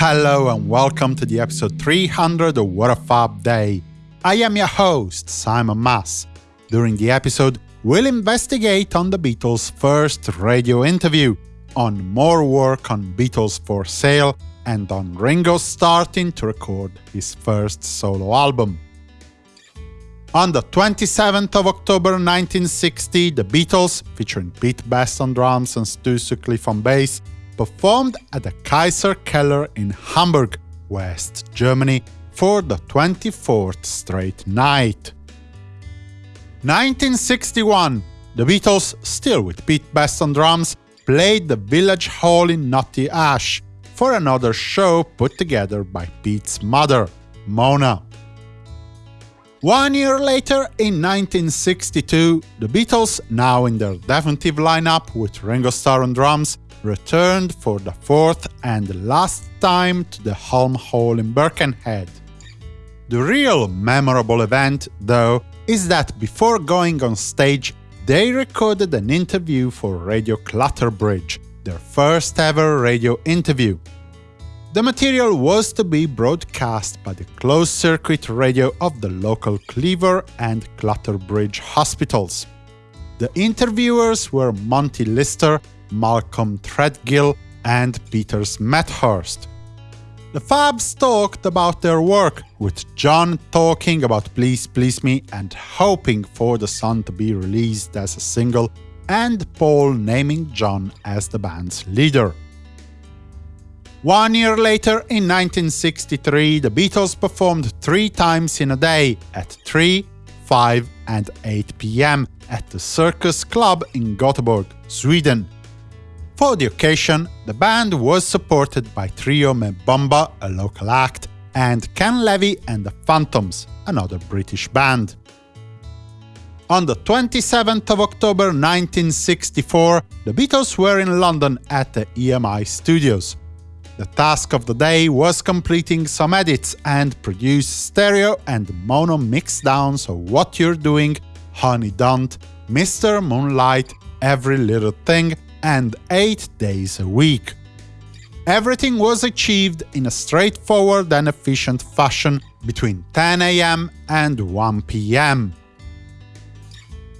hello and welcome to the episode 300 of What a Fab Day. I am your host, Simon Mas. During the episode, we'll investigate on the Beatles' first radio interview, on more work on Beatles for Sale, and on Ringo starting to record his first solo album. On the 27th of October 1960, the Beatles, featuring Pete Best on drums and Stu Sutcliffe on bass, performed at the Kaiserkeller in Hamburg, West Germany, for the 24th straight night. 1961, the Beatles, still with Pete Best on drums, played the Village Hall in Knotty Ash for another show put together by Pete's mother, Mona. One year later, in 1962, the Beatles, now in their definitive lineup with Ringo Starr on drums, returned for the fourth and last time to the Hulme Hall in Birkenhead. The real memorable event, though, is that before going on stage, they recorded an interview for Radio Clatterbridge, their first ever radio interview. The material was to be broadcast by the closed-circuit radio of the local Cleaver and Clatterbridge hospitals. The interviewers were Monty Lister, Malcolm Threadgill, and Peters Smethurst. The Fabs talked about their work, with John talking about Please Please Me and hoping for the song to be released as a single, and Paul naming John as the band's leader. One year later, in 1963, the Beatles performed three times in a day, at 3, 5 and 8 pm, at the Circus Club in Gothenburg, Sweden. For the occasion, the band was supported by Trio Me' Bumba, a local act, and Ken Levy and the Phantoms, another British band. On the 27th of October 1964, the Beatles were in London at the EMI Studios. The task of the day was completing some edits and produce stereo and mono mixdowns of What You're Doing, Honey Don't, Mr. Moonlight, Every Little Thing, and 8 days a week. Everything was achieved in a straightforward and efficient fashion between 10 am and 1 pm.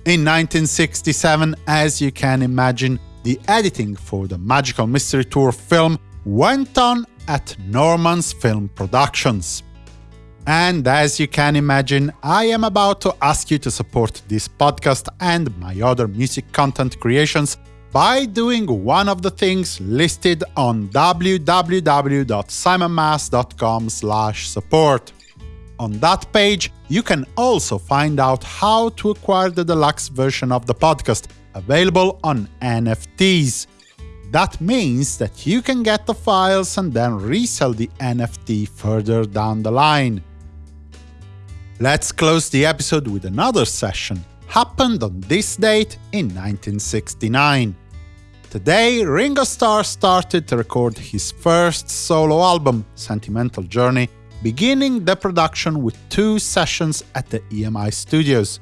In 1967, as you can imagine, the editing for the Magical Mystery Tour film went on at Norman's Film Productions. And as you can imagine, I am about to ask you to support this podcast and my other music content creations by doing one of the things listed on www.simonmas.com support. On that page, you can also find out how to acquire the deluxe version of the podcast, available on NFTs. That means that you can get the files and then resell the NFT further down the line. Let's close the episode with another session, happened on this date in 1969. Today, Ringo Starr started to record his first solo album, Sentimental Journey, beginning the production with two sessions at the EMI Studios.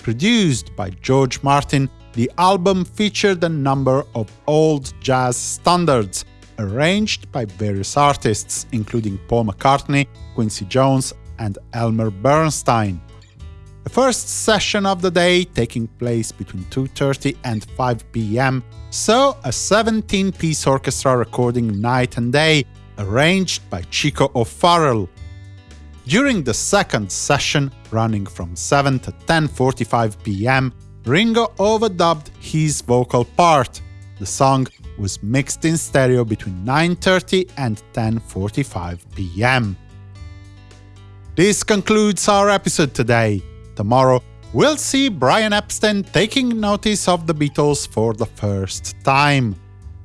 Produced by George Martin, the album featured a number of old jazz standards, arranged by various artists, including Paul McCartney, Quincy Jones, and Elmer Bernstein. The first session of the day, taking place between 2.30 and 5 pm, saw a 17-piece orchestra recording night and day, arranged by Chico O'Farrill. During the second session, running from 7 to 10.45 pm, Ringo overdubbed his vocal part. The song was mixed in stereo between 9.30 and 10.45 pm. This concludes our episode today. Tomorrow, we'll see Brian Epstein taking notice of the Beatles for the first time.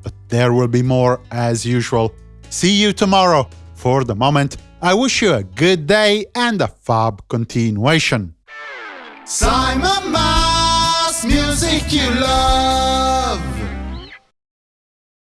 But there will be more as usual. See you tomorrow. For the moment, I wish you a good day and a fab continuation. Simon Mas, music you love.